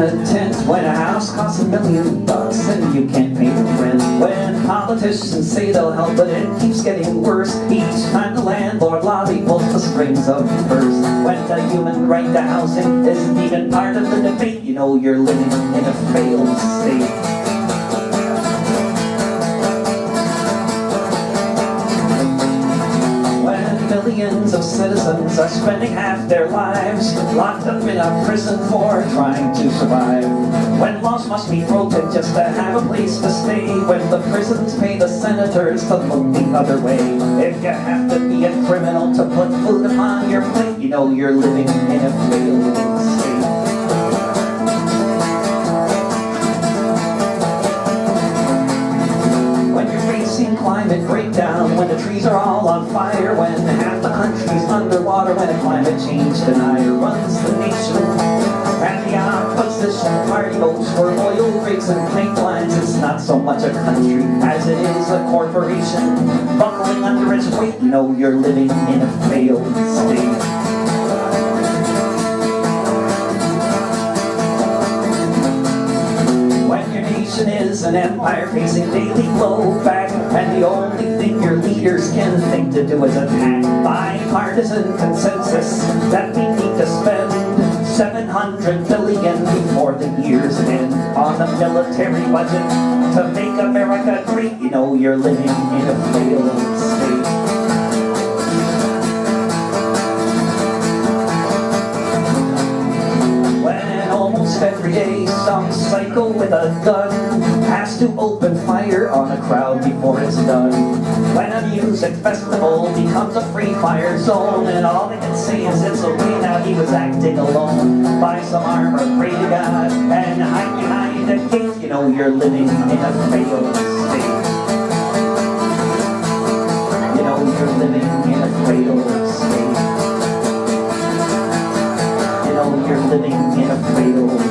a tent when a house costs a million bucks and you can't pay the rent. When politicians say they'll help, but it keeps getting worse. Each time the landlord lobby pulls the strings of the purse. When the human right to housing isn't even part of the debate, you know you're living in a failed state. Millions of citizens are spending half their lives locked up in a prison for trying to survive. When laws must be broken just to have a place to stay. When the prisons pay the senators to look the other way. If you have to be a criminal to put food upon your plate, you know you're living in a failed state. When you're facing climate breakdown when the trees are all on fire when underwater when a climate change denier runs the nation. And the opposition party votes for oil rigs and pipelines it's not so much a country as it is a corporation. Buckling under its weight you know you're living in a failed state is an empire facing daily blowback And the only thing your leaders can think to do is attack. Bipartisan consensus that we need to spend 700 billion before the year's end. On a military budget to make America great You know you're living in a failed Everyday some psycho with a gun Has to open fire on a crowd before it's done. When a music festival becomes a free fire zone And all they can see is it's okay now he was acting alone. Buy some armor, pray to God And hide behind a gate You know you're living in a failed state. You know you're living in a failed state. Living in a cradle.